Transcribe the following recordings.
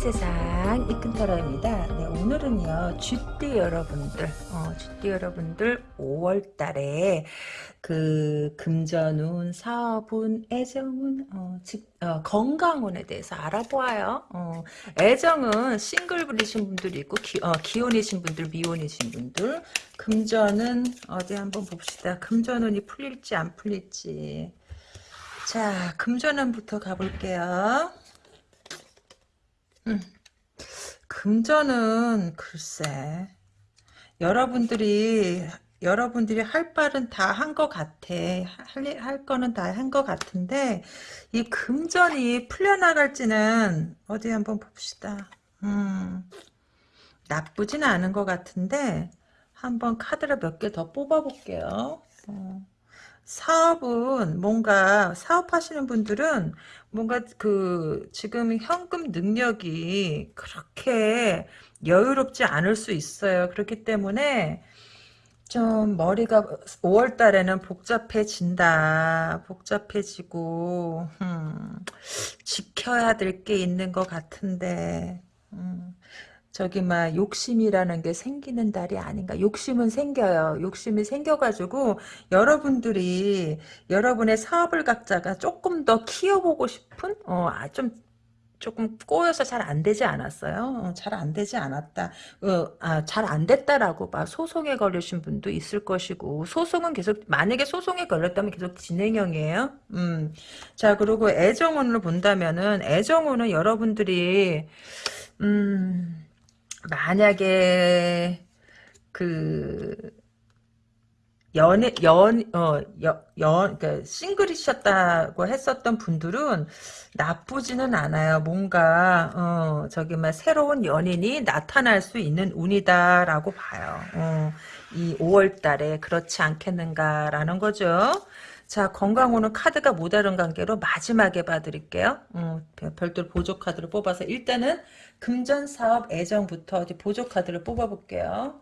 세상 이끈터라입니다. 네, 오늘은요 쥐띠 여러분들, 어, 쥐띠 여러분들 5월달에 그 금전운, 사업운, 애정운, 어, 직, 어, 건강운에 대해서 알아보아요. 어, 애정은 싱글분이신 분들이 있고 기, 어, 기혼이신 분들, 미혼이신 분들. 금전은 어디 한번 봅시다. 금전운이 풀릴지 안 풀릴지. 자, 금전운부터 가볼게요. 음. 금전은 글쎄 여러분들이 여러분들이 할 말은 다한 것 같아 할, 할 거는 다 한 것 같은데 이 금전이 풀려나갈지는 어디 한번 봅시다 음, 나쁘진 않은 것 같은데 한번 카드를 몇 개 더 뽑아 볼게요 어. 사업은 뭔가 사업하시는 분들은 뭔가 그 지금 현금 능력이 그렇게 여유롭지 않을 수 있어요. 그렇기 때문에 좀 머리가 5월 달에는 복잡해진다. 복잡해지고 음, 지켜야 될 게 있는 것 같은데 음, 저기 막 욕심이라는 게 생기는 달이 아닌가. 욕심은 생겨요. 욕심이 생겨가지고 여러분들이 여러분의 사업을 각자가 조금 더 키워보고 싶은 어, 아, 좀 조금 꼬여서 잘 안 되지 않았어요. 어, 잘안 되지 않았다. 어, 아, 잘 안 됐다라고 막 소송에 걸리신 분도 있을 것이고 소송은 계속 만약에 소송에 걸렸다면 계속 진행형이에요. 음. 자 그리고 애정운을 본다면은 애정운은 여러분들이 음. 만약에 그 연애 연어연 그러니까 싱글이셨다고 했었던 분들은 나쁘지는 않아요. 뭔가 어 저기 막 새로운 연인이 나타날 수 있는 운이다라고 봐요. 어, 이 5월달에 그렇지 않겠는가라는 거죠. 자 건강호는 카드가 모다른 관계로 마지막에 봐드릴게요. 어, 별도로 보조 카드를 뽑아서 일단은 금전 사업 애정부터 어디 보조 카드를 뽑아볼게요.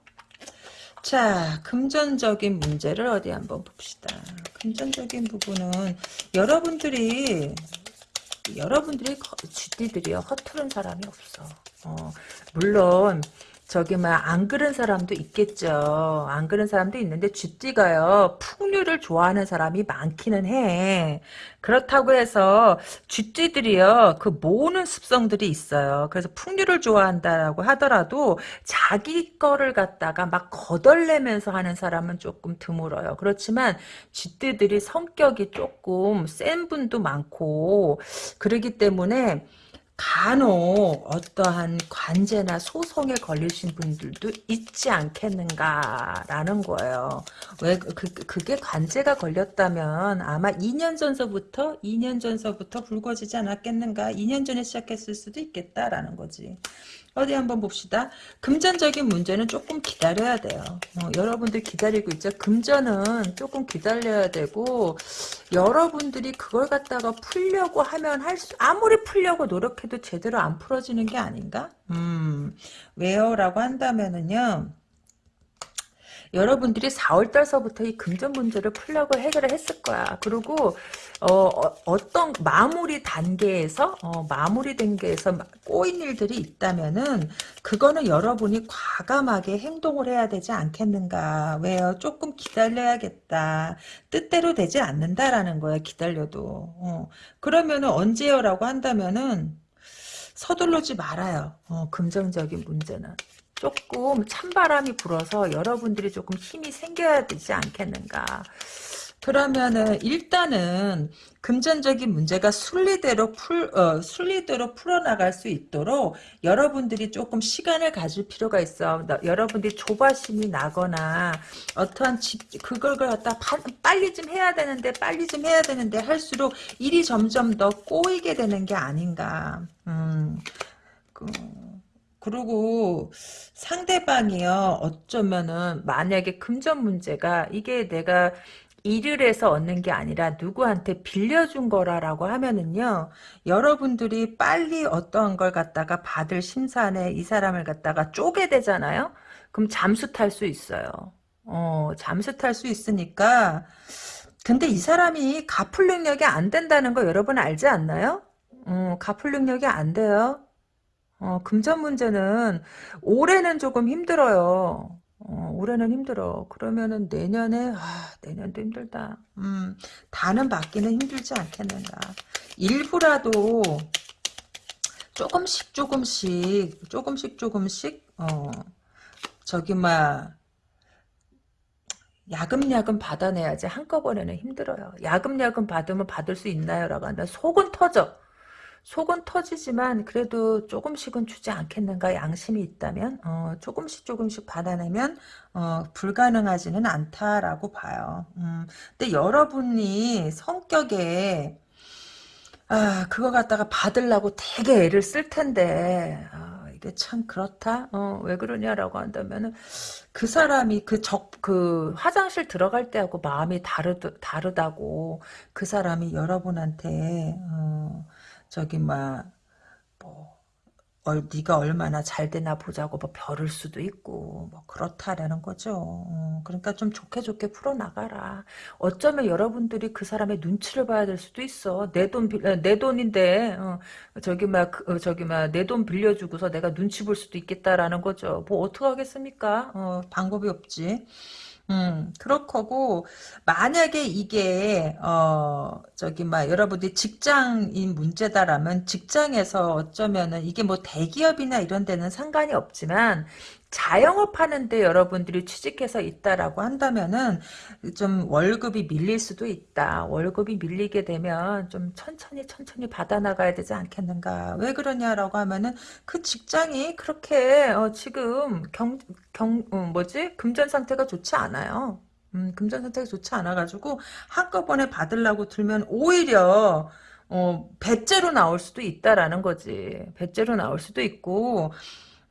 자, 금전적인 문제를 어디 한번 봅시다. 금전적인 부분은 여러분들이 여러분들이 쥐띠들이요 허투른 사람이 없어. 어, 물론 저기 막 안 그런 사람도 있겠죠. 안 그런 사람도 있는데 쥐띠가요. 풍류를 좋아하는 사람이 많기는 해. 그렇다고 해서 쥐띠들이요. 그 모으는 습성들이 있어요. 그래서 풍류를 좋아한다라고 하더라도 자기 거를 갖다가 막 거덜내면서 하는 사람은 조금 드물어요. 그렇지만 쥐띠들이 성격이 조금 센 분도 많고 그러기 때문에 간혹 어떠한 관제나 소송에 걸리신 분들도 있지 않겠는가라는 거예요. 왜 그, 그 그게 관제가 걸렸다면 아마 2년 전서부터 2년 전서부터 불거지지 않았겠는가? 2년 전에 시작했을 수도 있겠다라는 거지. 어디 한번 봅시다. 금전적인 문제는 조금 기다려야 돼요. 어, 여러분들 기다리고 있죠. 금전은 조금 기다려야 되고 여러분들이 그걸 갖다가 풀려고 하면 할 수, 아무리 풀려고 노력해도 제대로 안 풀어지는 게 아닌가? 음, 왜요? 라고 한다면은요. 여러분들이 4월 달서부터 이 금전 문제를 풀려고 해결을 했을 거야. 그리고 어, 어떤 마무리 단계에서 어, 마무리 단계에서 꼬인 일들이 있다면은 그거는 여러분이 과감하게 행동을 해야 되지 않겠는가. 왜요? 조금 기다려야겠다. 뜻대로 되지 않는다라는 거야. 기다려도. 어. 그러면은 언제요라고 한다면은 서둘르지 말아요. 어, 금전적인 문제는. 조금 찬바람이 불어서 여러분들이 조금 힘이 생겨야 되지 않겠는가. 그러면은 일단은 금전적인 문제가 순리대로 풀 어, 순리대로 풀어나갈 수 있도록 여러분들이 조금 시간을 가질 필요가 있어. 너, 여러분들이 조바심이 나거나 어떠한 집 그걸 갖다 파, 빨리 좀 해야 되는데 빨리 좀 해야 되는데 할수록 일이 점점 더 꼬이게 되는 게 아닌가. 음. 그, 그리고 상대방이요 어쩌면은 만약에 금전 문제가 이게 내가 일을 해서 얻는 게 아니라 누구한테 빌려준 거라라고 하면은요 여러분들이 빨리 어떠한 걸 갖다가 받을 심산에 이 사람을 갖다가 쪼개 되잖아요? 그럼 잠수 탈 수 있어요. 어 잠수 탈 수 있으니까. 근데 이 사람이 갚을 능력이 안 된다는 거 여러분 알지 않나요? 어, 갚을 능력이 안 돼요 어, 금전 문제는 올해는 조금 힘들어요. 어, 올해는 힘들어. 그러면은 내년에 아, 내년도 힘들다. 음, 다는 받기는 힘들지 않겠는가. 일부라도 조금씩 조금씩 조금씩 조금씩 어 저기 막 야금야금 받아내야지 한꺼번에는 힘들어요. 야금야금 받으면 받을 수 있나요? 라고 한다. 속은 터져. 속은 터지지만 그래도 조금씩은 주지 않겠는가 양심이 있다면 어, 조금씩 조금씩 받아내면 어, 불가능하지는 않다라고 봐요. 음, 근데 여러분이 성격에 아 그거 갖다가 받으려고 되게 애를 쓸 텐데 아, 이게 참 그렇다. 어, 왜 그러냐라고 한다면은 그 사람이 그 적그 화장실 들어갈 때하고 마음이 다르 다르다고 그 사람이 여러분한테 어, 저기 막 뭐 얼, 네가 얼마나 잘 되나 보자고 뭐 벼를 수도 있고 뭐 그렇다라는 거죠. 어, 그러니까 좀 좋게 좋게 풀어나가라. 어쩌면 여러분들이 그 사람의 눈치를 봐야 될 수도 있어. 내 돈 내 돈인데 어, 저기 막 그, 어, 저기 막 내 돈 빌려주고서 내가 눈치 볼 수도 있겠다라는 거죠. 뭐 어떻게 하겠습니까? 어, 방법이 없지. 음, 그럴 거고, 만약에 이게, 어, 저기, 막, 여러분들이 직장인 문제다라면, 직장에서 어쩌면은, 이게 뭐 대기업이나 이런 데는 상관이 없지만, 자영업 하는데 여러분들이 취직해서 있다라고 한다면은 좀 월급이 밀릴 수도 있다. 월급이 밀리게 되면 좀 천천히 천천히 받아나가야 되지 않겠는가. 왜 그러냐라고 하면은 그 직장이 그렇게 어 지금 경, 경, 어 뭐지? 금전 상태가 좋지 않아요. 음, 금전 상태가 좋지 않아가지고 한꺼번에 받으려고 들면 오히려 어, 배째로 나올 수도 있다라는 거지. 배째로 나올 수도 있고,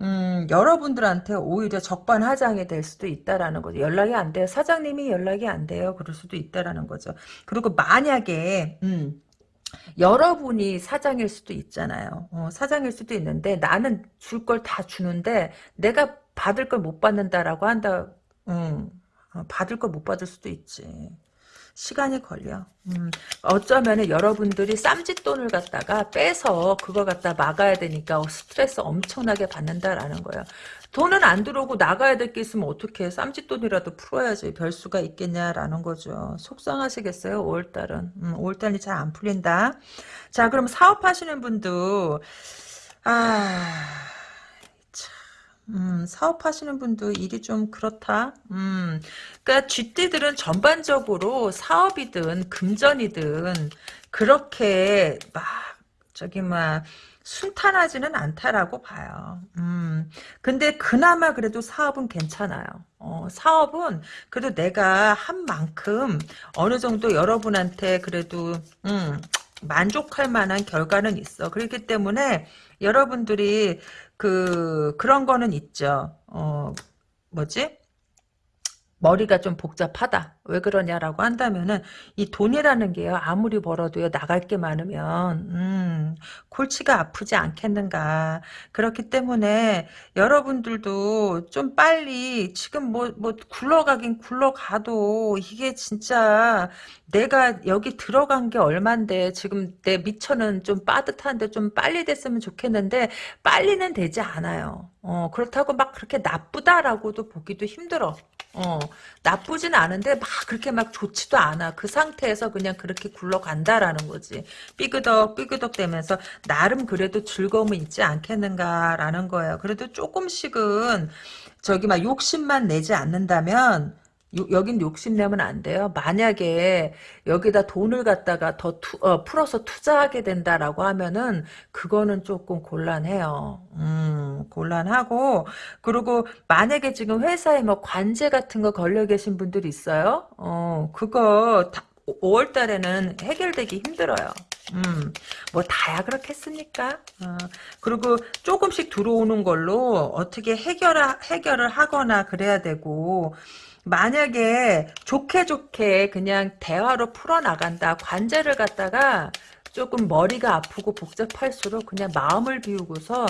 음, 여러분들한테 오히려 적반하장이 될 수도 있다라는 거죠. 연락이 안 돼요. 사장님이 연락이 안 돼요. 그럴 수도 있다라는 거죠. 그리고 만약에, 음, 여러분이 사장일 수도 있잖아요. 어, 사장일 수도 있는데 나는 줄 걸 다 주는데 내가 받을 걸 못 받는다라고 한다. 음, 어, 받을 걸 못 받을 수도 있지. 시간이 걸려. 음, 어쩌면은 여러분들이 쌈짓돈을 갖다가 빼서 그거 갖다 막아야 되니까 스트레스 엄청나게 받는다라는 거예요. 돈은 안 들어오고 나가야 될 게 있으면 어떻게 쌈짓돈이라도 풀어야지 별 수가 있겠냐라는 거죠. 속상하시겠어요 5월달은. 음, 5월달이 잘 안 풀린다. 자 그럼 사업하시는 분도 아... 음, 사업하시는 분도 일이 좀 그렇다. 음, 그러니까 쥐띠들은 전반적으로 사업이든 금전이든 그렇게 막 저기 막 순탄하지는 않다라고 봐요. 음, 근데 그나마 그래도 사업은 괜찮아요. 어, 사업은 그래도 내가 한 만큼 어느 정도 여러분한테 그래도 음, 만족할 만한 결과는 있어. 그렇기 때문에 여러분들이 그 그런 거는 있죠. 어 뭐지? 머리가 좀 복잡하다. 왜 그러냐라고 한다면은 이 돈이라는 게요. 아무리 벌어도요. 나갈 게 많으면 음, 골치가 아프지 않겠는가. 그렇기 때문에 여러분들도 좀 빨리 지금 뭐뭐 뭐 굴러가긴 굴러가도 이게 진짜 내가 여기 들어간 게 얼만데 지금 내 미천은 좀 빠듯한데 좀 빨리 됐으면 좋겠는데 빨리는 되지 않아요. 어, 그렇다고 막 그렇게 나쁘다라고도 보기도 힘들어. 어, 나쁘진 않은데 막 그렇게 막 좋지도 않아. 그 상태에서 그냥 그렇게 굴러간다라는 거지. 삐그덕 삐그덕 대면서 나름 그래도 즐거움은 있지 않겠는가라는 거예요. 그래도 조금씩은 저기 막 욕심만 내지 않는다면 요, 여긴 욕심내면 안 돼요. 만약에 여기다 돈을 갖다가 더 투, 어, 풀어서 투자하게 된다라고 하면은 그거는 조금 곤란해요. 음, 곤란하고 그리고 만약에 지금 회사에 뭐 관제 같은 거 걸려 계신 분들이 있어요. 어, 그거 다, 5월 달에는 해결되기 힘들어요. 음, 뭐 다야 그렇겠습니까? 어, 그리고 조금씩 들어오는 걸로 어떻게 해결 해결을 하거나 그래야 되고 만약에 좋게 좋게 그냥 대화로 풀어나간다. 관제를 갖다가 조금 머리가 아프고 복잡할수록 그냥 마음을 비우고서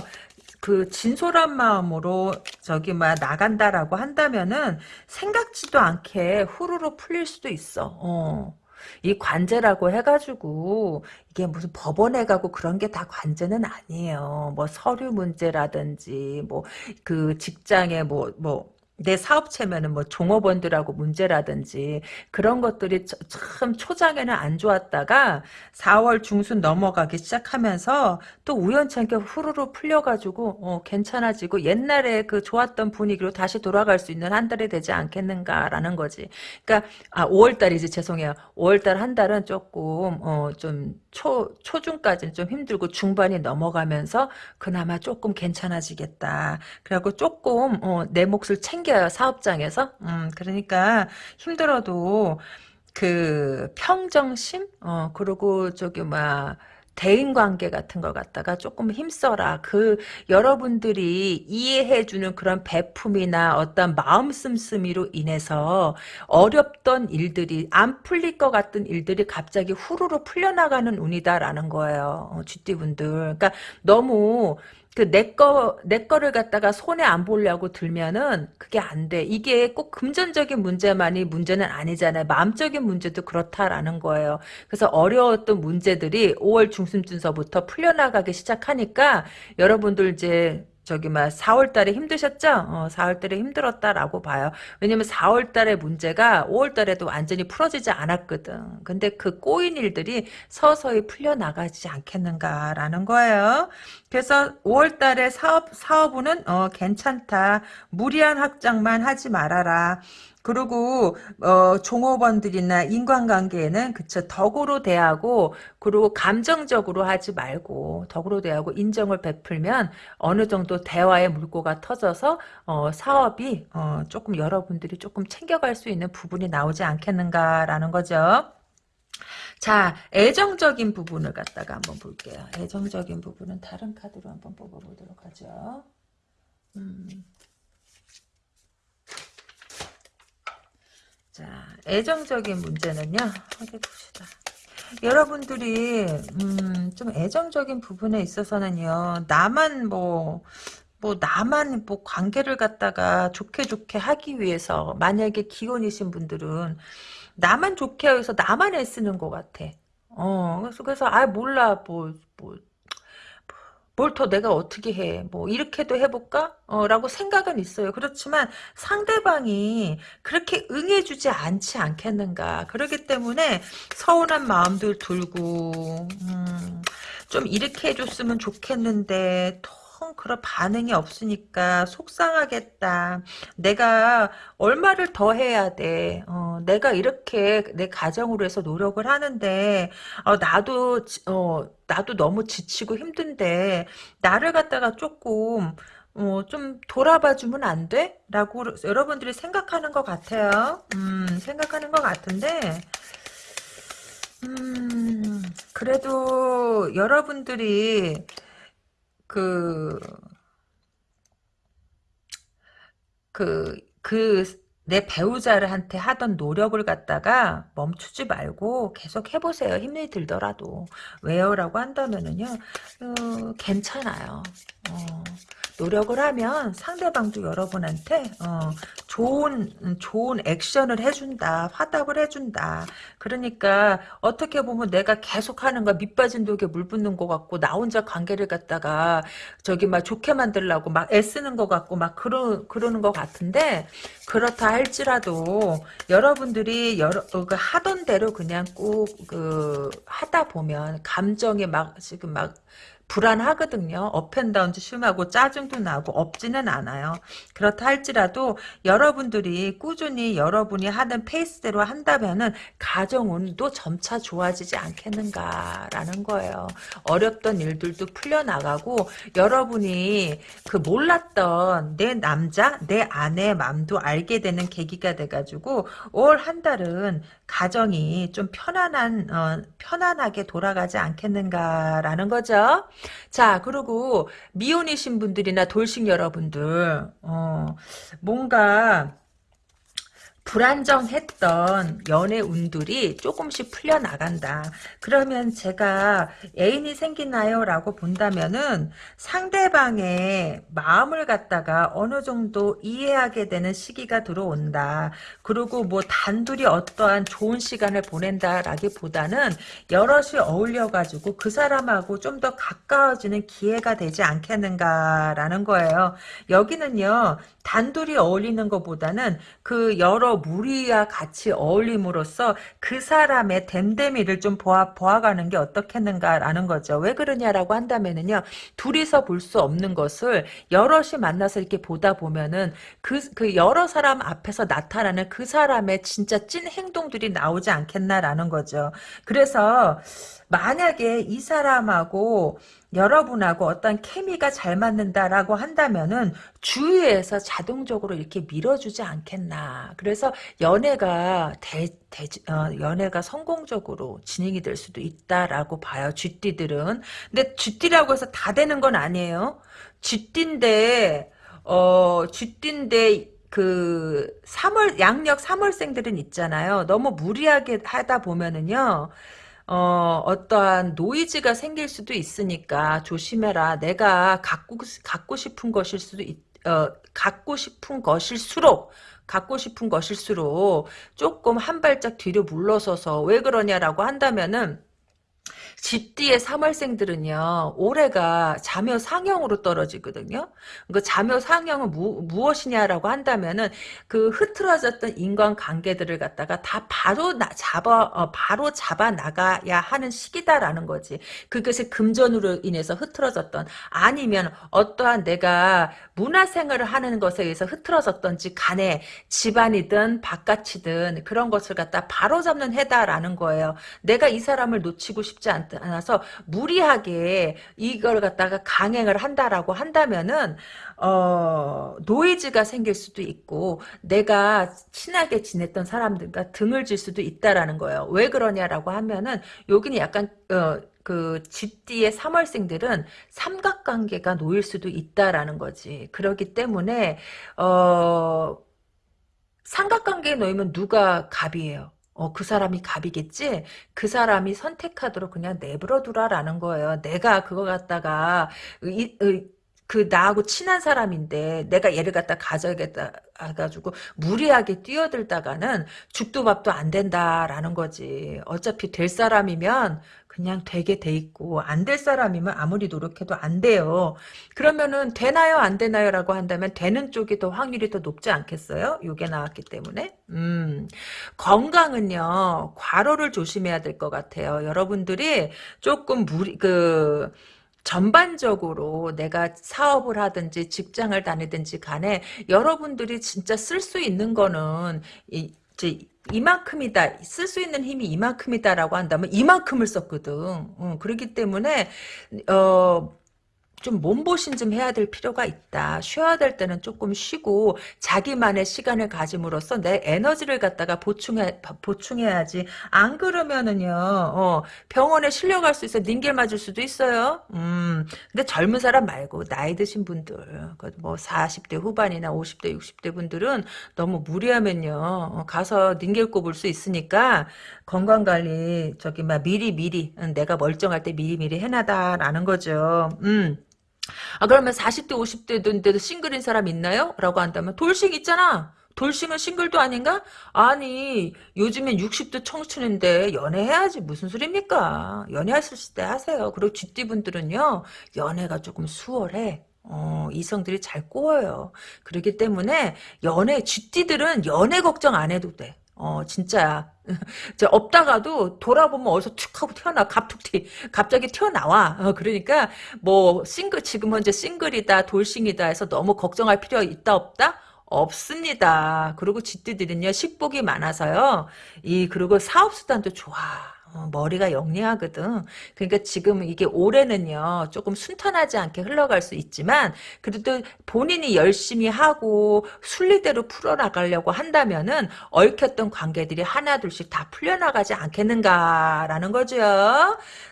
그 진솔한 마음으로 저기 막 나간다라고 한다면은 생각지도 않게 후루룩 풀릴 수도 있어. 어. 이 관제라고 해가지고 이게 무슨 법원에 가고 그런 게 다 관제는 아니에요. 뭐 서류 문제라든지 뭐 그 직장에 뭐뭐 내 사업체면은 뭐 종업원들하고 문제라든지 그런 것들이 참 초장에는 안 좋았다가 4월 중순 넘어가기 시작하면서 또 우연찮게 후루루 풀려가지고 어, 괜찮아지고 옛날에 그 좋았던 분위기로 다시 돌아갈 수 있는 한 달이 되지 않겠는가라는 거지. 그러니까 아 5월 달이지 죄송해요. 5월 달 한 달은 조금 어, 좀 초, 초중까지는 좀 힘들고 중반이 넘어가면서 그나마 조금 괜찮아지겠다. 그리고 조금 어, 내 몫을 챙 겨요. 사업장에서. 음, 그러니까 힘들어도 그 평정심? 어, 그리고 저기 막 대인관계 같은 거 갖다가 조금 힘써라. 그 여러분들이 이해해주는 그런 배품이나 어떤 마음 씀씀이로 인해서 어렵던 일들이 안 풀릴 것 같은 일들이 갑자기 후루루 풀려나가는 운이다라는 거예요. 어, 쥐띠분들. 그러니까 너무 그 내 거, 내 거를 갖다가 손에 안 보려고 들면은 그게 안 돼. 이게 꼭 금전적인 문제만이 문제는 아니잖아요. 마음적인 문제도 그렇다라는 거예요. 그래서 어려웠던 문제들이 5월 중순쯤서부터 풀려나가기 시작하니까 여러분들 이제 저기 막 4월 달에 힘드셨죠? 어, 4월 달에 힘들었다라고 봐요. 왜냐면 4월 달의 문제가 5월 달에도 완전히 풀어지지 않았거든. 근데 그 꼬인 일들이 서서히 풀려나가지 않겠는가라는 거예요. 그래서 5월 달에 사업 사업은 어, 괜찮다. 무리한 확장만 하지 말아라. 그리고 어, 종업원들이나 인간관계에는 그쵸 덕으로 대하고 그리고 감정적으로 하지 말고 덕으로 대하고 인정을 베풀면 어느 정도 대화의 물꼬가 터져서 어, 사업이 어, 조금 여러분들이 조금 챙겨갈 수 있는 부분이 나오지 않겠는가라는 거죠. 자, 애정적인 부분을 갖다가 한번 볼게요. 애정적인 부분은 다른 카드로 한번 뽑아보도록 하죠. 음. 자, 애정적인 문제는요. 어디 봅시다. 여러분들이 음, 좀 애정적인 부분에 있어서는요. 나만 뭐뭐 나만 뭐 관계를 갖다가 좋게 좋게 하기 위해서 만약에 기혼이신 분들은 나만 좋게 해서 나만 애쓰는 것 같아. 어 그래서 그래서 아 몰라 뭐뭐 뭘 더 내가 어떻게 해? 뭐 이렇게도 해볼까? 어, 라고 생각은 있어요. 그렇지만 상대방이 그렇게 응해주지 않지 않겠는가. 그렇기 때문에 서운한 마음도 들고 음, 좀 이렇게 해줬으면 좋겠는데 통 그런 반응이 없으니까 속상하겠다. 내가 얼마를 더 해야 돼. 어, 내가 이렇게 내 가정으로 해서 노력을 하는데 어, 나도 어, 나도 너무 지치고 힘든데 나를 갖다가 조금 어, 좀 돌아봐 주면 안 돼? 라고 여러분들이 생각하는 것 같아요. 음, 생각하는 것 같은데 음, 그래도 여러분들이 그, 그, 그, 내 배우자를 한테 하던 노력을 갖다가 멈추지 말고 계속 해보세요. 힘이 들더라도. 왜요? 라고 한다면은요, 어, 괜찮아요. 어, 노력을 하면 상대방도 여러분한테 어, 좋은 좋은 액션을 해준다 화답을 해준다. 그러니까 어떻게 보면 내가 계속하는 거 밑빠진 독에 물 붓는 것 같고 나 혼자 관계를 갖다가 저기 막 좋게 만들려고 막 애쓰는 것 같고 막 그러, 그러는 것 같은데 그렇다 할지라도 여러분들이 여러 어, 그 하던 대로 그냥 꼭 그 하다 보면 감정이 막 지금 막 불안하거든요. 업앤다운도 심하고 짜증도 나고 없지는 않아요. 그렇다 할지라도 여러분들이 꾸준히 여러분이 하는 페이스대로 한다면은 가정운도 점차 좋아지지 않겠는가라는 거예요. 어렵던 일들도 풀려나가고 여러분이 그 몰랐던 내 남자, 내 아내의 마음도 알게 되는 계기가 돼가지고 올 한 달은 가정이 좀 편안한 어, 편안하게 돌아가지 않겠는가라는 거죠. 자, 그리고 미혼이신 분들이나 돌싱 여러분들, 어, 뭔가, 불안정했던 연애 운들이 조금씩 풀려나간다. 그러면 제가 애인이 생기나요? 라고 본다면은 상대방의 마음을 갖다가 어느 정도 이해하게 되는 시기가 들어온다. 그리고 뭐 단둘이 어떠한 좋은 시간을 보낸다라기보다는 여럿이 어울려가지고 그 사람하고 좀 더 가까워지는 기회가 되지 않겠는가라는 거예요. 여기는요, 단둘이 어울리는 것보다는 그 여러 무리와 같이 어울림으로써 그 사람의 댐댐이를 좀 보아, 보아가는 게 어떻겠는가라는 거죠. 왜 그러냐라고 한다면은요, 둘이서 볼 수 없는 것을 여럿이 만나서 이렇게 보다 보면은 그, 그 여러 사람 앞에서 나타나는 그 사람의 진짜 찐 행동들이 나오지 않겠나라는 거죠. 그래서 만약에 이 사람하고 여러분하고 어떤 케미가 잘 맞는다라고 한다면은 주위에서 자동적으로 이렇게 밀어주지 않겠나. 그래서 연애가 대, 대 어, 연애가 성공적으로 진행이 될 수도 있다라고 봐요. 쥐띠들은. 근데 쥐띠라고 해서 다 되는 건 아니에요. 쥐띠인데 어 쥐띠인데 그 3월 양력 3월생들은 있잖아요. 너무 무리하게 하다 보면은요. 어, 어떠한 노이즈가 생길 수도 있으니까 조심해라. 내가 갖고, 갖고 싶은 것일 수도 있, 어, 갖고 싶은 것일수록, 갖고 싶은 것일수록 조금 한 발짝 뒤로 물러서서 왜 그러냐라고 한다면은, 집뒤의 3월생들은요, 올해가 자묘 상형으로 떨어지거든요. 그 자묘 상형은 무, 무엇이냐라고 한다면은, 그 흐트러졌던 인간관계들을 갖다가 다 바로 나, 잡아, 어, 바로 잡아 나가야 하는 시기다라는 거지. 그것이 금전으로 인해서 흐트러졌던, 아니면 어떠한 내가 문화생활을 하는 것에 의해서 흐트러졌던지 간에 집안이든 바깥이든 그런 것을 갖다 바로 잡는 해다라는 거예요. 내가 이 사람을 놓치고 싶지 않다. 않아서 무리하게 이걸 갖다가 강행을 한다라고 한다면은 어, 노이즈가 생길 수도 있고 내가 친하게 지냈던 사람들과 등을 질 수도 있다라는 거예요. 왜 그러냐라고 하면은 여기는 약간 어, 그 쥐띠의 3월생들은 삼각관계가 놓일 수도 있다라는 거지. 그렇기 때문에 어 삼각관계에 놓이면 누가 갑이에요? 어, 그 사람이 갑이겠지? 그 사람이 선택하도록 그냥 내버려 두라라는 거예요. 내가 그거 갖다가, 이, 이, 그 나하고 친한 사람인데 내가 얘를 갖다 가져야겠다 해가지고 무리하게 뛰어들다가는 죽도 밥도 안 된다라는 거지. 어차피 될 사람이면 그냥 되게 돼 있고 안 될 사람이면 아무리 노력해도 안 돼요. 그러면은 되나요 안 되나요 라고 한다면 되는 쪽이 더 확률이 더 높지 않겠어요? 요게 나왔기 때문에 음 건강은요 과로를 조심해야 될 것 같아요. 여러분들이 조금 무리 그 전반적으로 내가 사업을 하든지 직장을 다니든지 간에 여러분들이 진짜 쓸 수 있는 거는 이, 이만큼이다 쓸 수 있는 힘이 이만큼이다라고 한다면 이만큼을 썼거든. 어, 그렇기 때문에 어, 좀 몸보신 좀 해야 될 필요가 있다. 쉬어야 될 때는 조금 쉬고 자기만의 시간을 가짐으로써 내 에너지를 갖다가 보충해 보충해야지. 안 그러면은요. 어, 병원에 실려갈 수 있어. 닌겔 맞을 수도 있어요. 음. 근데 젊은 사람 말고 나이 드신 분들 그뭐 40대 후반이나 50대 60대 분들은 너무 무리하면요. 어, 가서 닌겔 꼽을 수 있으니까 건강관리 저기 막 미리 미리 내가 멀쩡할 때 미리 미리 해놔다라는 거죠. 음. 아 그러면 40대 50대인데도 싱글인 사람 있나요? 라고 한다면 돌싱 있잖아. 돌싱은 싱글도 아닌가? 아니 요즘엔 60대 청춘인데 연애해야지 무슨 소리입니까? 연애하실 때 하세요. 그리고 쥐띠분들은요 연애가 조금 수월해. 어, 이성들이 잘 꼬여요. 그렇기 때문에 연애 쥐띠들은 연애 걱정 안 해도 돼. 어 진짜야. 없다가도 돌아보면 어디서 툭 하고 튀어나와 갑툭 튀 갑자기 튀어나와. 어, 그러니까 뭐 싱글 지금 현재 싱글이다 돌싱이다 해서 너무 걱정할 필요 있다 없다? 없습니다. 그리고 쥐띠들은요 식복이 많아서요. 이 그리고 사업 수단도 좋아 어, 머리가 영리하거든. 그러니까 지금 이게 올해는요, 조금 순탄하지 않게 흘러갈 수 있지만, 그래도 본인이 열심히 하고, 순리대로 풀어나가려고 한다면은, 얽혔던 관계들이 하나둘씩 다 풀려나가지 않겠는가라는 거죠.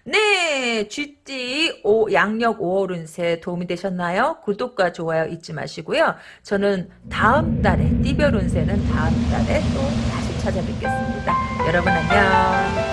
네, 쥐띠 오, 양력 5월 운세 도움이 되셨나요? 구독과 좋아요 잊지 마시고요. 저는 다음 달에, 띠별 운세는 다음 달에 또 다시 찾아뵙겠습니다. 여러분 안녕.